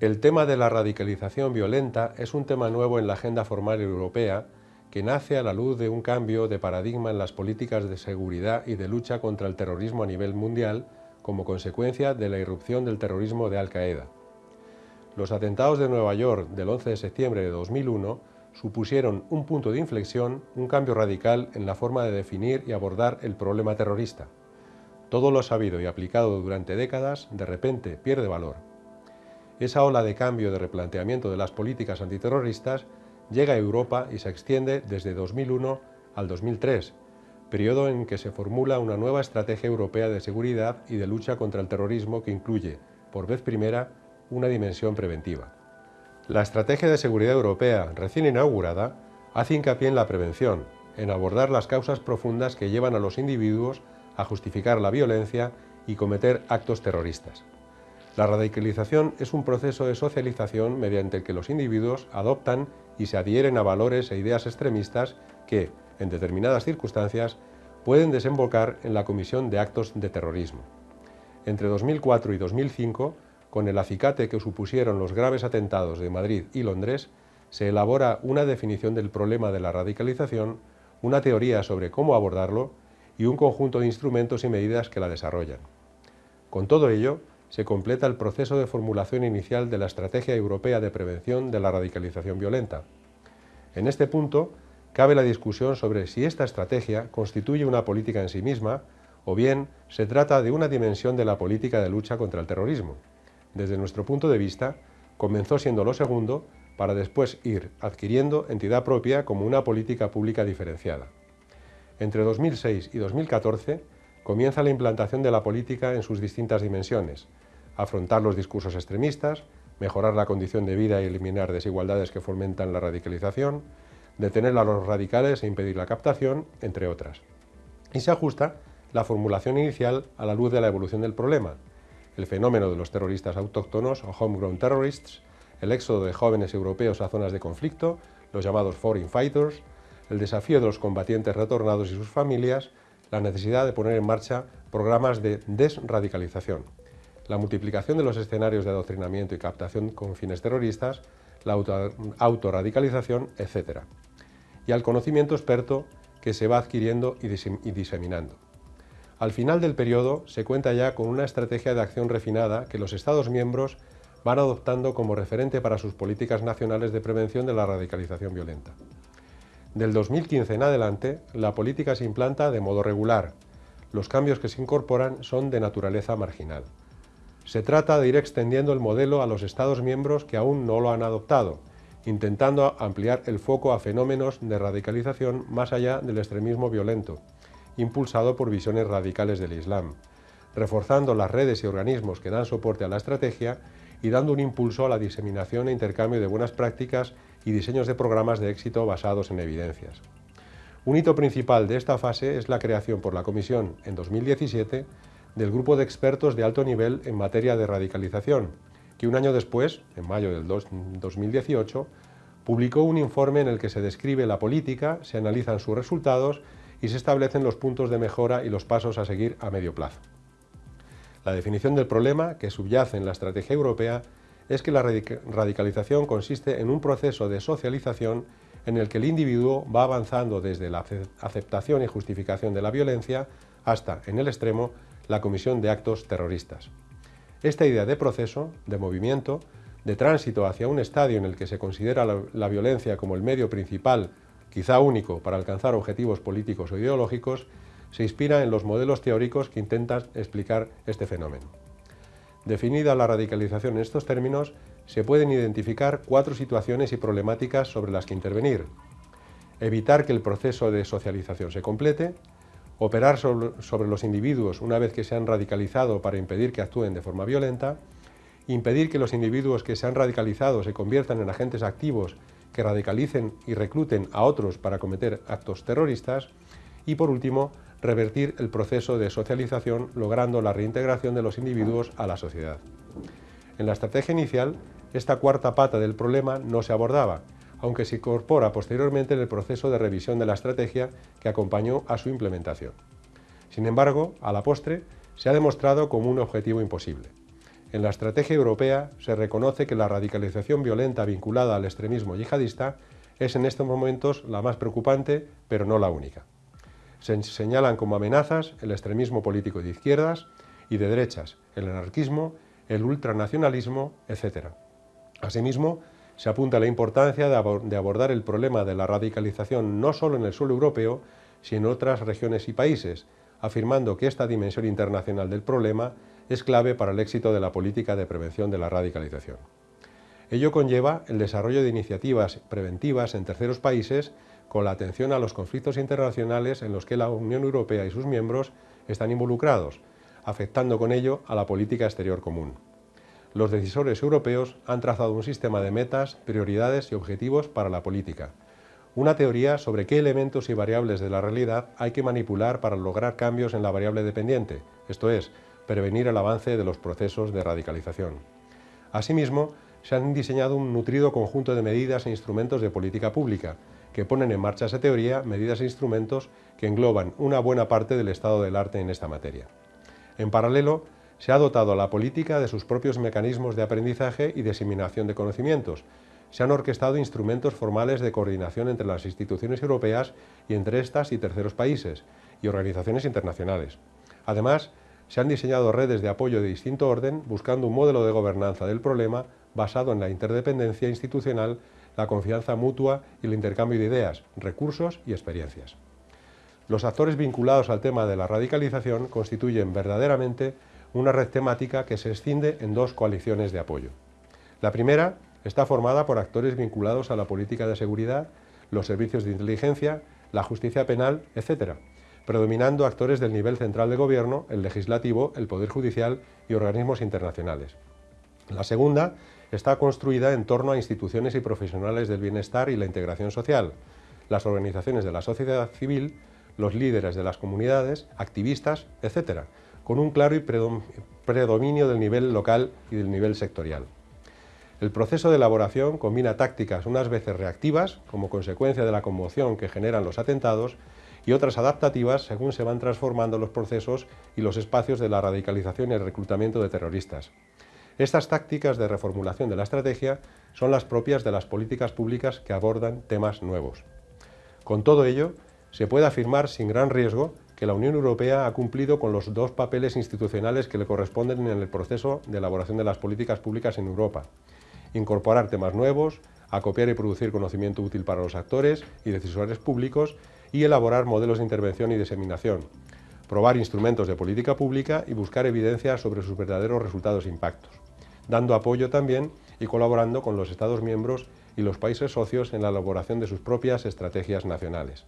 El tema de la radicalización violenta es un tema nuevo en la agenda formal europea que nace a la luz de un cambio de paradigma en las políticas de seguridad y de lucha contra el terrorismo a nivel mundial como consecuencia de la irrupción del terrorismo de Al-Qaeda. Los atentados de Nueva York del 11 de septiembre de 2001 supusieron un punto de inflexión, un cambio radical en la forma de definir y abordar el problema terrorista. Todo lo sabido y aplicado durante décadas de repente pierde valor esa ola de cambio de replanteamiento de las políticas antiterroristas llega a Europa y se extiende desde 2001 al 2003, periodo en que se formula una nueva estrategia europea de seguridad y de lucha contra el terrorismo que incluye, por vez primera, una dimensión preventiva. La Estrategia de Seguridad Europea, recién inaugurada, hace hincapié en la prevención, en abordar las causas profundas que llevan a los individuos a justificar la violencia y cometer actos terroristas. La radicalización es un proceso de socialización mediante el que los individuos adoptan y se adhieren a valores e ideas extremistas que, en determinadas circunstancias, pueden desembocar en la comisión de actos de terrorismo. Entre 2004 y 2005, con el acicate que supusieron los graves atentados de Madrid y Londres, se elabora una definición del problema de la radicalización, una teoría sobre cómo abordarlo y un conjunto de instrumentos y medidas que la desarrollan. Con todo ello, se completa el proceso de formulación inicial de la Estrategia Europea de Prevención de la Radicalización Violenta. En este punto, cabe la discusión sobre si esta estrategia constituye una política en sí misma o bien se trata de una dimensión de la política de lucha contra el terrorismo. Desde nuestro punto de vista, comenzó siendo lo segundo para después ir adquiriendo entidad propia como una política pública diferenciada. Entre 2006 y 2014 comienza la implantación de la política en sus distintas dimensiones, afrontar los discursos extremistas, mejorar la condición de vida y eliminar desigualdades que fomentan la radicalización, detener a los radicales e impedir la captación, entre otras. Y se ajusta la formulación inicial a la luz de la evolución del problema, el fenómeno de los terroristas autóctonos o homegrown terrorists, el éxodo de jóvenes europeos a zonas de conflicto, los llamados foreign fighters, el desafío de los combatientes retornados y sus familias, la necesidad de poner en marcha programas de desradicalización, la multiplicación de los escenarios de adoctrinamiento y captación con fines terroristas, la autorradicalización, etc. Y al conocimiento experto que se va adquiriendo y diseminando. Al final del periodo se cuenta ya con una estrategia de acción refinada que los Estados miembros van adoptando como referente para sus políticas nacionales de prevención de la radicalización violenta. Del 2015 en adelante, la política se implanta de modo regular. Los cambios que se incorporan son de naturaleza marginal. Se trata de ir extendiendo el modelo a los Estados miembros que aún no lo han adoptado, intentando ampliar el foco a fenómenos de radicalización más allá del extremismo violento, impulsado por visiones radicales del Islam, reforzando las redes y organismos que dan soporte a la estrategia y dando un impulso a la diseminación e intercambio de buenas prácticas y diseños de programas de éxito basados en evidencias. Un hito principal de esta fase es la creación por la Comisión en 2017 del Grupo de Expertos de Alto Nivel en materia de radicalización, que un año después, en mayo del 2018, publicó un informe en el que se describe la política, se analizan sus resultados y se establecen los puntos de mejora y los pasos a seguir a medio plazo. La definición del problema que subyace en la estrategia europea es que la radicalización consiste en un proceso de socialización en el que el individuo va avanzando desde la aceptación y justificación de la violencia hasta, en el extremo, la comisión de actos terroristas. Esta idea de proceso, de movimiento, de tránsito hacia un estadio en el que se considera la, violencia como el medio principal, quizá único, para alcanzar objetivos políticos o ideológicos, se inspira en los modelos teóricos que intentan explicar este fenómeno. Definida la radicalización en estos términos, se pueden identificar cuatro situaciones y problemáticas sobre las que intervenir. Evitar que el proceso de socialización se complete, operar sobre, los individuos una vez que se han radicalizado para impedir que actúen de forma violenta, impedir que los individuos que se han radicalizado se conviertan en agentes activos que radicalicen y recluten a otros para cometer actos terroristas y, por último, revertir el proceso de socialización logrando la reintegración de los individuos a la sociedad. En la estrategia inicial, esta cuarta pata del problema no se abordaba, aunque se incorpora posteriormente en el proceso de revisión de la estrategia que acompañó a su implementación. Sin embargo, a la postre, se ha demostrado como un objetivo imposible. En la estrategia europea se reconoce que la radicalización violenta vinculada al extremismo yihadista es en estos momentos la más preocupante, pero no la única. Se señalan como amenazas el extremismo político de izquierdas y de derechas, el anarquismo, el ultranacionalismo, etc. Asimismo, se apunta la importancia de abordar el problema de la radicalización no solo en el suelo europeo, sino en otras regiones y países, afirmando que esta dimensión internacional del problema es clave para el éxito de la política de prevención de la radicalización. Ello conlleva el desarrollo de iniciativas preventivas en terceros países con la atención a los conflictos internacionales en los que la Unión Europea y sus miembros están involucrados, afectando con ello a la política exterior común. Los decisores europeos han trazado un sistema de metas, prioridades y objetivos para la política, una teoría sobre qué elementos y variables de la realidad hay que manipular para lograr cambios en la variable dependiente, esto es, prevenir el avance de los procesos de radicalización. Asimismo, se han diseñado un nutrido conjunto de medidas e instrumentos de política pública, que ponen en marcha esa teoría medidas e instrumentos que engloban una buena parte del estado del arte en esta materia. En paralelo, se ha dotado a la política de sus propios mecanismos de aprendizaje y diseminación de conocimientos. Se han orquestado instrumentos formales de coordinación entre las instituciones europeas y entre estas y terceros países y organizaciones internacionales. Además, se han diseñado redes de apoyo de distinto orden buscando un modelo de gobernanza del problema basado en la interdependencia institucional, la confianza mutua y el intercambio de ideas, recursos y experiencias. Los actores vinculados al tema de la radicalización constituyen verdaderamente una red temática que se extiende en dos coaliciones de apoyo. La primera está formada por actores vinculados a la política de seguridad, los servicios de inteligencia, la justicia penal, etc., predominando actores del nivel central de gobierno, el legislativo, el poder judicial y organismos internacionales. La segunda está construida en torno a instituciones y profesionales del bienestar y la integración social, las organizaciones de la sociedad civil, los líderes de las comunidades, activistas, etc., con un claro y predominio del nivel local y del nivel sectorial. El proceso de elaboración combina tácticas unas veces reactivas, como consecuencia de la conmoción que generan los atentados, y otras adaptativas según se van transformando los procesos y los espacios de la radicalización y el reclutamiento de terroristas. Estas tácticas de reformulación de la estrategia son las propias de las políticas públicas que abordan temas nuevos. Con todo ello, se puede afirmar sin gran riesgo que la Unión Europea ha cumplido con los dos papeles institucionales que le corresponden en el proceso de elaboración de las políticas públicas en Europa. Incorporar temas nuevos, acopiar y producir conocimiento útil para los actores y decisores públicos y elaborar modelos de intervención y diseminación, probar instrumentos de política pública y buscar evidencias sobre sus verdaderos resultados e impactos, dando apoyo también y colaborando con los Estados miembros y los países socios en la elaboración de sus propias estrategias nacionales.